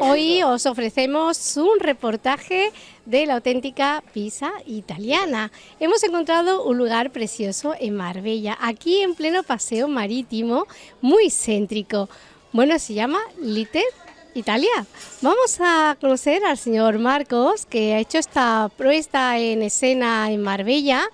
Hoy os ofrecemos un reportaje de la auténtica pizza italiana. Hemos encontrado un lugar precioso en Marbella, aquí en pleno paseo marítimo, muy céntrico. Bueno, se llama Little Italia. Vamos a conocer al señor Marcos, que ha hecho esta puesta en escena en Marbella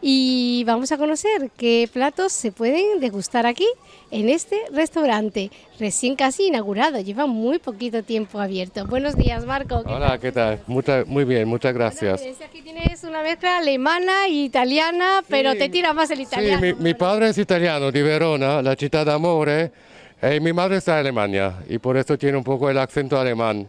y vamos a conocer qué platos se pueden degustar aquí en este restaurante recién casi inaugurado, lleva muy poquito tiempo abierto. Buenos días Marco. Hola, ¿qué tal? muy bien, muchas gracias. aquí tienes una mezcla alemana e italiana, pero te tira más el italiano. Sí, mi, padre es italiano, de Verona, la ciudad de Amore, y mi madre está en Alemania y por eso tiene un poco el acento alemán.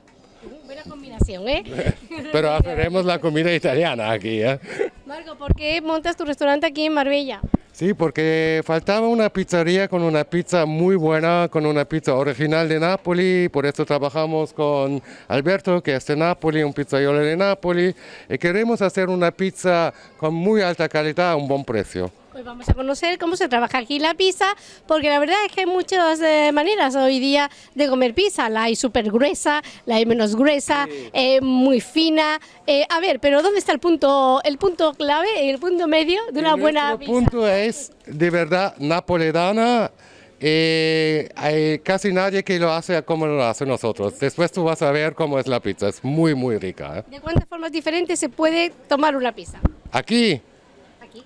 Buena combinación, ¿eh? pero haremos la comida italiana aquí, ¿eh? Marco, ¿por qué montas tu restaurante aquí en Marbella? Sí, porque faltaba una pizzería con una pizza muy buena, con una pizza original de Nápoles, por eso trabajamos con Alberto, que es de Nápoles, un pizzaiolo de Nápoles, y queremos hacer una pizza con muy alta calidad a un buen precio. Pues vamos a conocer cómo se trabaja aquí la pizza, porque la verdad es que hay muchas eh, maneras hoy día de comer pizza. La hay súper gruesa, la hay menos gruesa, eh, muy fina. Eh, a ver, pero ¿dónde está el punto, el punto clave, el punto medio de una buena pizza? El punto es de verdad napoletana. hay casi nadie que lo hace como lo hace nosotros. Después tú vas a ver cómo es la pizza, es muy muy rica. ¿De cuántas formas diferentes se puede tomar una pizza? Aquí,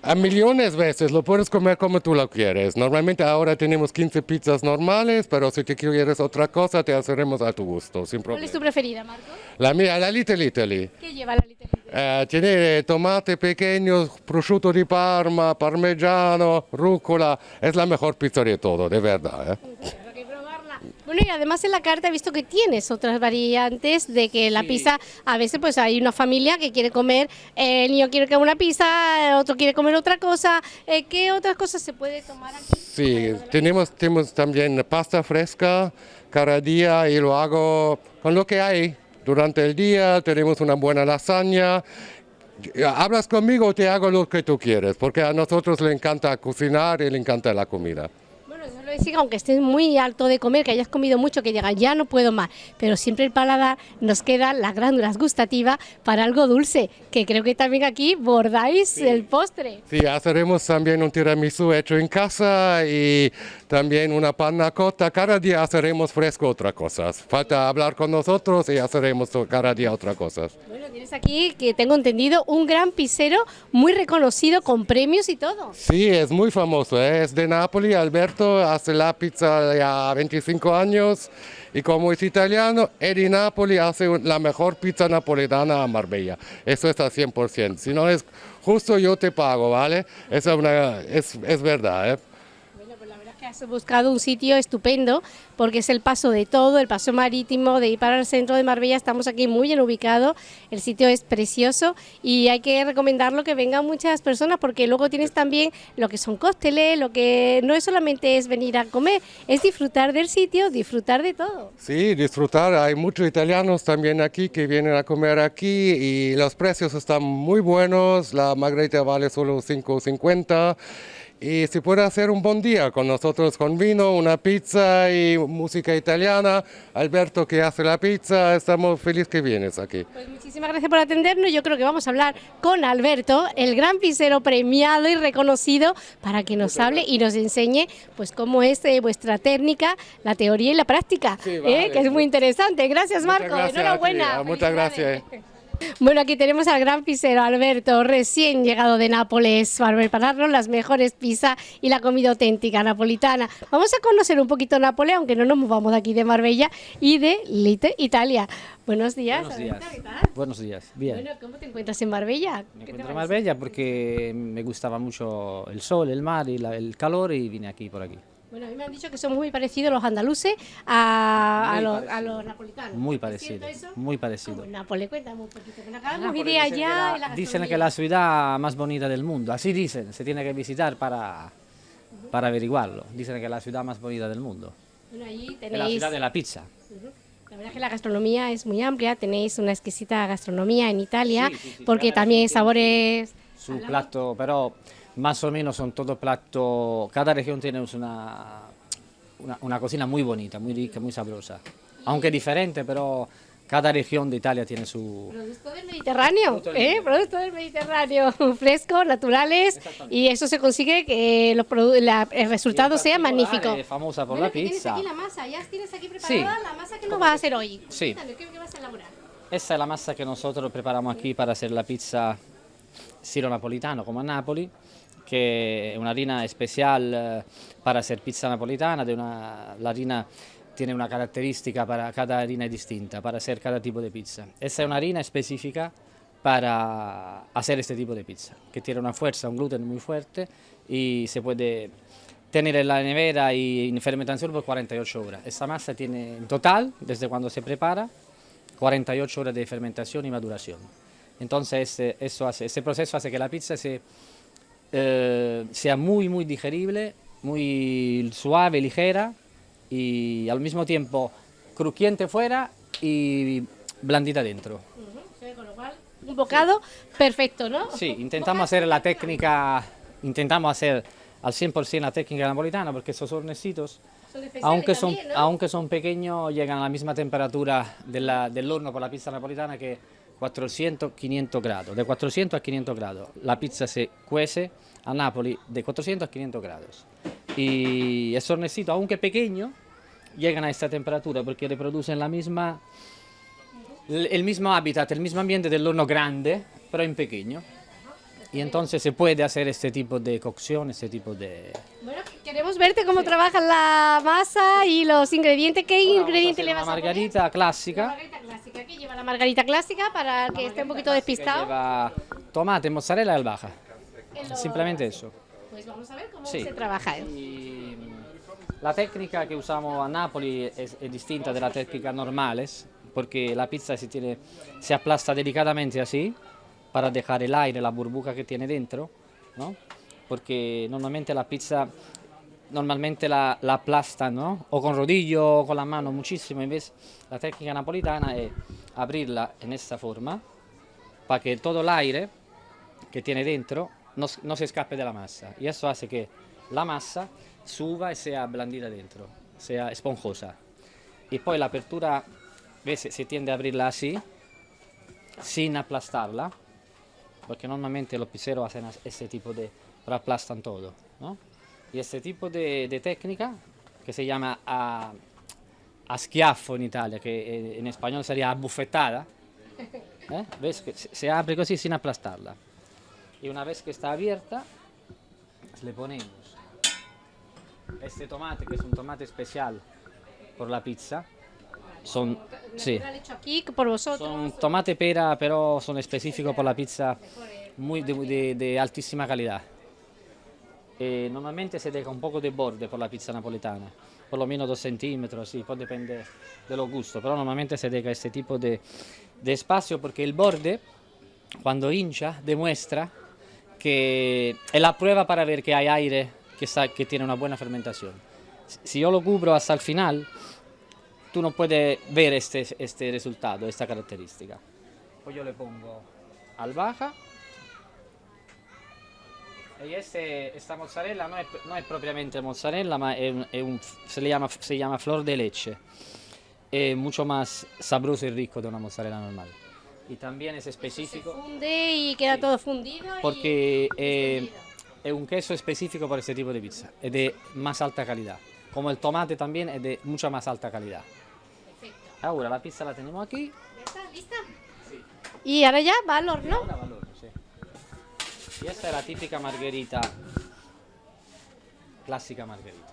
a millones de veces, lo puedes comer como tú lo quieres. Normalmente ahora tenemos 15 pizzas normales, pero si te quieres otra cosa, te haceremos a tu gusto, sin problema. ¿Cuál es tu preferida, Marco? La mía, la Little Italy. ¿Qué lleva la Little Italy? Eh, tiene tomate pequeños, prosciutto di Parma, parmigiano, rúcula. Es la mejor pizza de todo, de verdad. ¿eh? Bueno, y además en la carta he visto que tienes otras variantes de que la pizza, a veces pues hay una familia que quiere comer, el niño quiere comer una pizza, otro quiere comer otra cosa. Eh, ¿Qué otras cosas se puede tomar aquí? Sí, tenemos, tenemos también pasta fresca cada día y lo hago con lo que hay. Durante el día tenemos una buena lasaña hablas conmigo, te hago lo que tú quieres, porque a nosotros le encanta cocinar y le encanta la comida decir, aunque estés muy alto de comer, que hayas comido mucho, que digas ya no puedo más, pero siempre el paladar nos queda las glándulas gustativas para algo dulce, que creo que también aquí bordáis el postre. Sí, haremos también un tiramisú hecho en casa y también una panna cotta. Cada día haremos fresco otras cosas. Falta hablar con nosotros y haremos cada día otras cosas. Bueno, tienes aquí, que tengo entendido, un gran pisero muy reconocido con premios y todo. Sí, es muy famoso, ¿eh? es de Nápoles, Alberto hace la pizza ya 25 años y como es italiano, Edi Napoli hace la mejor pizza napoletana a Marbella. Eso es al 100%. Si no es justo, yo te pago, ¿vale? Eso es, es, es verdad, ¿eh? Has buscado un sitio estupendo porque es el paso de todo, el paso marítimo de ir para el centro de Marbella, estamos aquí muy bien ubicados, el sitio es precioso y hay que recomendarlo que vengan muchas personas porque luego tienes también lo que son cócteles, lo que no es solamente es venir a comer, es disfrutar del sitio, disfrutar de todo. Sí, disfrutar, hay muchos italianos también aquí que vienen a comer aquí y los precios están muy buenos, la margarita vale solo 5.50 y se puede hacer un buen día con nosotros con vino, una pizza y música italiana. Alberto que hace la pizza, estamos felices que vienes aquí. Pues muchísimas gracias por atendernos. Yo creo que vamos a hablar con Alberto, el gran pizzero premiado y reconocido, para que nos hable y nos enseñe pues cómo es eh, vuestra técnica, la teoría y la práctica, eh, que es muy interesante. Gracias Marco, enhorabuena. Muchas gracias. Bueno, aquí tenemos al gran pisero Alberto, recién llegado de Nápoles, para prepararnos las mejores pizzas y la comida auténtica napolitana. Vamos a conocer un poquito Nápoles, aunque no nos movamos de aquí de Marbella y de Lite, Italia. Buenos días. Buenos días. Buenos días. Bien. Bueno, ¿cómo te encuentras en Marbella? Me encuentro en Marbella porque me gustaba mucho el sol, el mar y el calor y vine aquí por aquí. Bueno, a mí me han dicho que son muy parecidos los andaluces a, los, napolitanos. Muy parecido, muy parecido. Nápoles, cuéntame un poquito. idea ya. dicen que la ciudad más bonita del mundo, así dicen, se tiene que visitar para, para averiguarlo. Dicen que es la ciudad más bonita del mundo. Bueno, allí tenéis... la ciudad de la pizza. La verdad es que la gastronomía es muy amplia, tenéis una exquisita gastronomía en Italia, porque también sabores... Su plato, pero más o menos son todos platos, cada región tiene una, una, cocina muy bonita, muy rica, muy sabrosa. aunque diferente, pero cada región de Italia tiene su... Producto del Mediterráneo, ¿eh? Producto del Mediterráneo, frescos, naturales, y eso se consigue que los la, el resultado sea magnífico. Es famosa por la pizza. Tienes aquí la masa, ya tienes aquí preparada la masa que nos vas a hacer hoy. Sí. ¿qué, ¿qué, vas a elaborar? Esta es la masa que nosotros preparamos aquí para hacer la pizza estilo napolitano, como a Napoli, que es una harina especial eh, para hacer pizza napolitana, una, la harina tiene una característica para cada harina distinta, para hacer cada tipo de pizza. Esta es una harina específica para hacer este tipo de pizza, que tiene una fuerza, un gluten muy fuerte y se puede tener en la nevera y en fermentación por 48 horas. Esta masa tiene en total, desde cuando se prepara, 48 horas de fermentación y maduración. Entonces este, eso hace, este proceso hace que la pizza se, eh, sea muy muy digerible, muy suave, ligera y al mismo tiempo crujiente fuera y blandita dentro. un bocado perfecto, ¿no? Sí, intentamos hacer la técnica, intentamos hacer al 100% la técnica napolitana porque esos hornecitos, aunque son, aunque son pequeños, llegan a la misma temperatura del horno por la pizza napolitana que 400-500 grados, de 400 a 500 grados. La pizza se cuece a Nápoles de 400 a 500 grados. Y esos hornecitos, aunque pequeños, llegan a esta temperatura porque reproducen la misma, el mismo hábitat, el mismo ambiente del horno grande, pero en pequeño. Y entonces se puede hacer este tipo de cocción, este tipo de... Bueno, queremos verte cómo trabajas la masa y los ingredientes. ¿Qué ingredientes le vas a poner? margarita clásica. ¿Qué lleva la margarita clásica para que esté un poquito despistado? Lleva tomate, mozzarella y albahaca. Simplemente eso. Pues vamos a ver cómo se trabaja. Y la técnica que usamos a Napoli es, es, distinta de la técnica normales, porque la pizza se, tiene, se aplasta delicadamente así, para dejar el aire, la burbuja que tiene dentro, ¿no? porque normalmente la pizza normalmente la, la ¿no? o con rodillo o con la mano muchísimo, la técnica napolitana es abrirla en esta forma, para que todo el aire que tiene dentro no, no se escape de la masa, y eso hace que la masa suba y sea blandita dentro, sea esponjosa. Y poi la apertura, ¿ves? se tiende a abrirla así, sin aplastarla, porque normalmente los pizzeros hacen este tipo de, pero aplastan todo, ¿no? Y este tipo de, de técnica, que se llama a, a, schiaffo en Italia, que en español sería abufetada, ¿eh? ¿ves? Que se abre così sin aplastarla. Y una vez que está abierta, le ponemos este tomate, que es un tomate especial por la pizza, son, sí, aquí por vosotros. son tomate pera, pero son específicos por la pizza muy de, de, de altísima calidad. E normalmente se deja un poco de borde por la pizza napoletana, menos dos centímetros, sí, poi depende de los gustos, pero normalmente se deja este tipo de espacio porque el borde, cuando hincha, demuestra que es la prueba para ver que hay aire que, que tiene una buena fermentación. Si yo lo cubro hasta el final, tú no puedes ver este, este resultado, esta característica. Pues yo le pongo albahaca. Y este, esta mozzarella no es, no es propiamente mozzarella, ma è è un, se, llama, se llama flor de leche. Es mucho más sabroso y rico de una mozzarella normal. Y también es específico. Se funde y queda Sí. todo fundido. Porque eh, es un queso específico para este tipo de pizza, es de más alta calidad. Como el tomate también es de mucha más alta calidad. Perfecto. Ahora la pizza la tenemos aquí. ¿Ya está? ¿Lista? Y ahora ya va al horno. Y esta es la típica margherita, clásica margherita.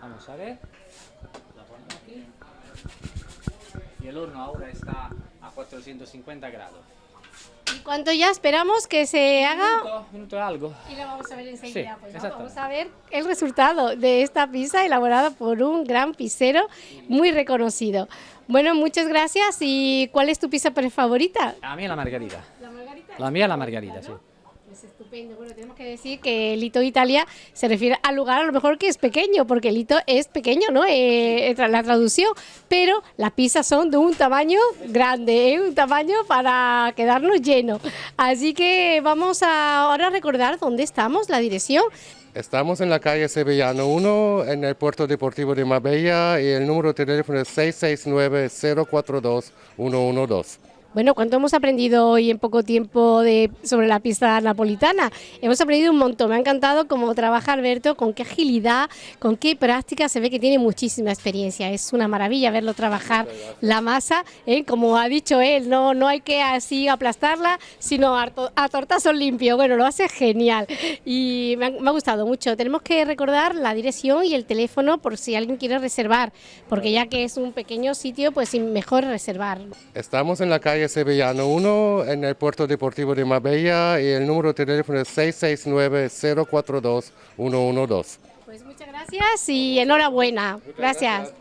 Vamos a ver. La ponemos aquí. Y el horno ahora está a 450 grados. ¿Y cuánto ya esperamos que se haga? Minuto, algo. Y lo vamos a ver enseguida. Sí, pues. Vamos a ver el resultado de esta pizza elaborada por un gran pizzero muy reconocido. Bueno, muchas gracias. ¿Y cuál es tu pizza favorita? A mí la margarita. La margarita. La mía la margarita, sí. Estupendo. Bueno, tenemos que decir que el hito de Italia se refiere al lugar a lo mejor que es pequeño, porque el hito es pequeño, ¿no? Eh, tra- la traducción, pero las pizzas son de un tamaño grande, ¿eh? un tamaño para quedarnos llenos. Así que vamos a ahora recordar dónde estamos, la dirección. Estamos en la calle Sevillano 1, en el puerto deportivo de Marbella, y el número de teléfono es 669-042-112. Bueno, ¿cuánto hemos aprendido hoy en poco tiempo de, sobre la pista napolitana? Hemos aprendido un montón, me ha encantado cómo trabaja Alberto, con qué agilidad, con qué práctica, se ve que tiene muchísima experiencia, es una maravilla verlo trabajar la masa, ¿eh? como ha dicho él, no, no hay que así aplastarla, sino a, a tortazo limpio, bueno, lo hace genial y me ha, me ha gustado mucho. Tenemos que recordar la dirección y el teléfono por si alguien quiere reservar, porque ya que es un pequeño sitio, pues mejor reservar. Estamos en la calle Sevillano 1, en el puerto deportivo de Marbella, y el número de teléfono es 669-042-112. Pues muchas gracias y enhorabuena. gracias.